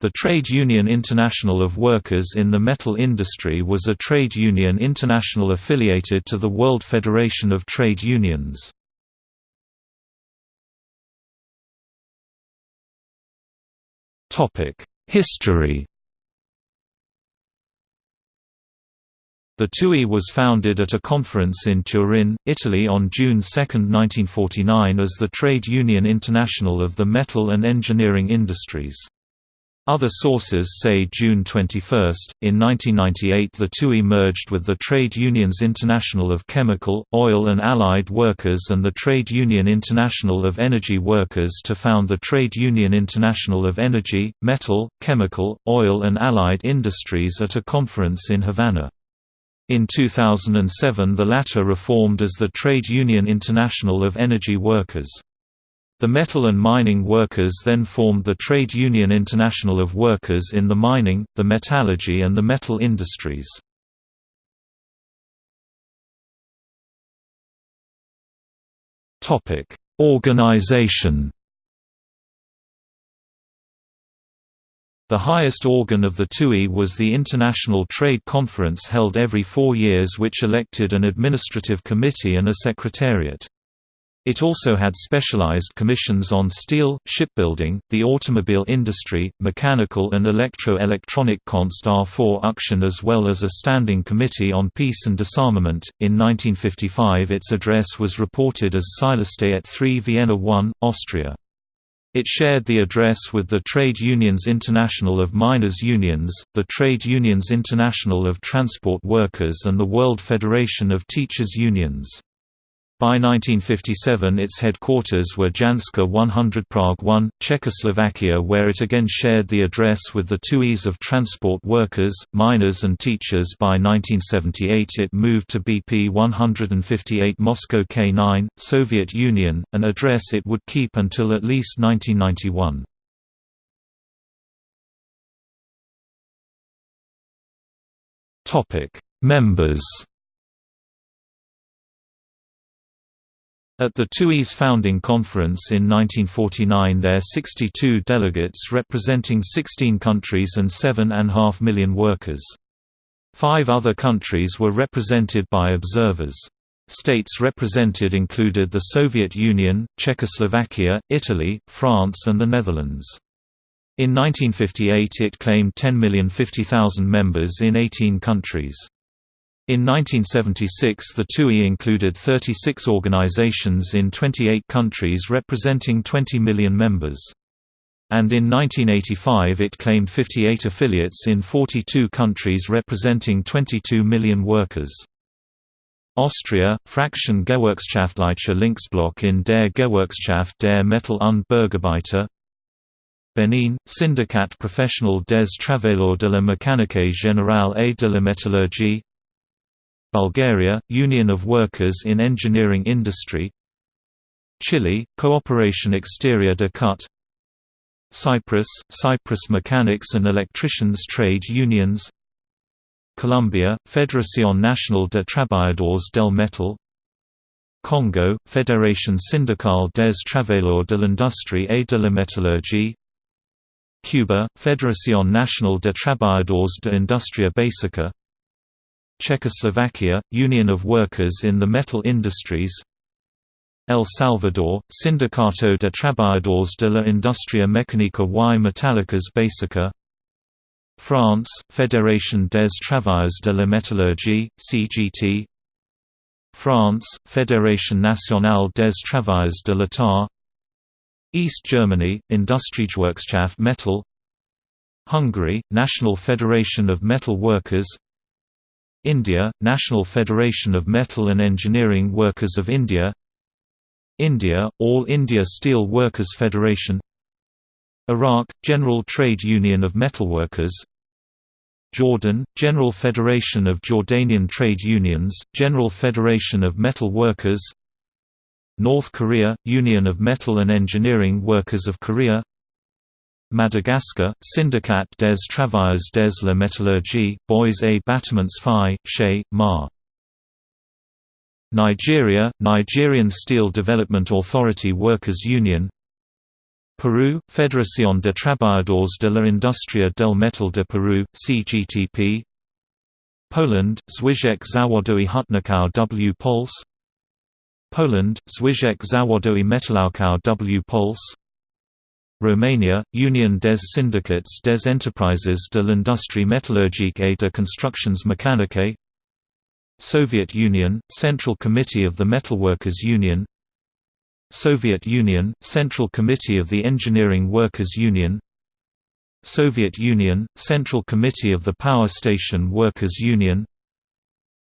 The Trade Union International of Workers in the Metal Industry was a trade union international affiliated to the World Federation of Trade Unions. History The TUI was founded at a conference in Turin, Italy on June 2, 1949 as the Trade Union International of the Metal and Engineering Industries. Other sources say June 21. In 1998, the TUI merged with the Trade Unions International of Chemical, Oil and Allied Workers and the Trade Union International of Energy Workers to found the Trade Union International of Energy, Metal, Chemical, Oil and Allied Industries at a conference in Havana. In 2007 the latter reformed as the Trade Union International of Energy Workers. The metal and mining workers then formed the Trade Union International of Workers in the mining, the metallurgy and the metal industries. Organization The highest organ of the TUI was the International Trade Conference held every four years which elected an administrative committee and a secretariat. It also had specialized commissions on steel, shipbuilding, the automobile industry, mechanical and electro-electronic construction as well as a standing committee on peace and disarmament. In 1955 its address was reported as Seilerstätte 3 Vienna 1, Austria. It shared the address with the Trade Unions International of Miners Unions, the Trade Unions International of Transport Workers and the World Federation of Teachers Unions. By 1957 its headquarters were Janska 100 Prague 1, Czechoslovakia where it again shared the address with the TUIs of transport workers, miners and teachers by 1978 it moved to BP 158 Moscow K9, Soviet Union, an address it would keep until at least 1991. Members At the TUI's founding conference in 1949 there 62 delegates representing 16 countries and 7.5 million workers. Five other countries were represented by observers. States represented included the Soviet Union, Czechoslovakia, Italy, France and the Netherlands. In 1958 it claimed 10,050,000 members in 18 countries. In 1976 the TUI included 36 organizations in 28 countries representing 20 million members. And in 1985 it claimed 58 affiliates in 42 countries representing 22 million workers. Austria, Fraction Gewerkschaftliche Linksblock in der Gewerkschaft der Metall- und Bergarbeiter Benin, Syndicat Professionnel des Travailleurs de la Mécanique Générale et de la Métallurgie Bulgaria, Union of Workers in Engineering Industry Chile, Cooperation Exterior de Cut Cyprus, Cyprus Mechanics and Electricians Trade Unions Colombia, Federación Nacional de Trabajadores del Metal Congo, Fédération syndicale des travailleurs de l'industrie et de la métallurgie Cuba, Federación Nacional de trabajadores de industria básica Czechoslovakia, Union of Workers in the Metal Industries El Salvador, Sindicato de Trabajadores de la Industria Mecánica y Metálicas Básica France, Fédération des Travailleurs de la Métallurgie, CGT France, Fédération nationale des travailleurs de l'État East Germany, Industriegewerkschaft Metall Hungary, National Federation of Metal Workers India, National Federation of Metal and Engineering Workers of India India, All India Steel Workers Federation Iraq, General Trade Union of Metalworkers Jordan, General Federation of Jordanian Trade Unions, General Federation of Metal Workers North Korea, Union of Metal and Engineering Workers of Korea Madagascar, Syndicat des Travailleurs des la Métallurgie, Bois et Bâtiments Phi, Che, Ma. Nigeria, Nigerian Steel Development Authority Workers Union. Peru, Federación de Trabajadores de la Industria del Metal de Peru, CGTP Poland, Związek Zawodowy Hutników W. Pols. Poland, Związek Zawodowy Metalurgów W. Pols Romania, Union des Syndicats des Enterprises de l'Industrie Métallurgique et de Constructions Mécaniques Soviet Union, Central Committee of the Metalworkers Union Soviet Union, Central Committee of the Engineering Workers Union Soviet Union, Central Committee of the Power Station Workers Union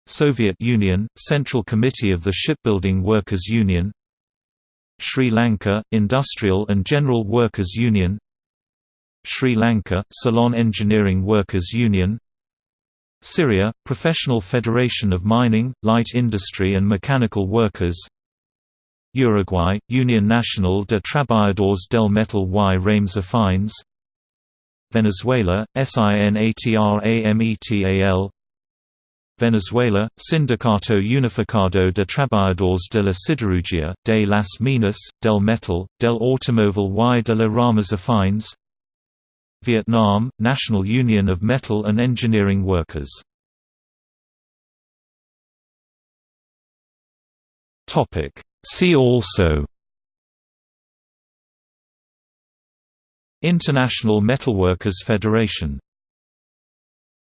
Soviet Union, Central Committee of the Shipbuilding Workers Union Sri Lanka, Industrial and General Workers Union Sri Lanka, Ceylon Engineering Workers Union Syria, Professional Federation of Mining, Light Industry and Mechanical Workers Uruguay, Union Nacional de Trabajadores del Metal y Ramas Afines Venezuela, SINATRAMETAL Venezuela, Sindicato Unificado de Trabajadores de la Siderurgia, de las Minas, del Metal, del Automóvil y de la Ramas Afines Vietnam, National Union of Metal and Engineering Workers. See also. International Metalworkers Federation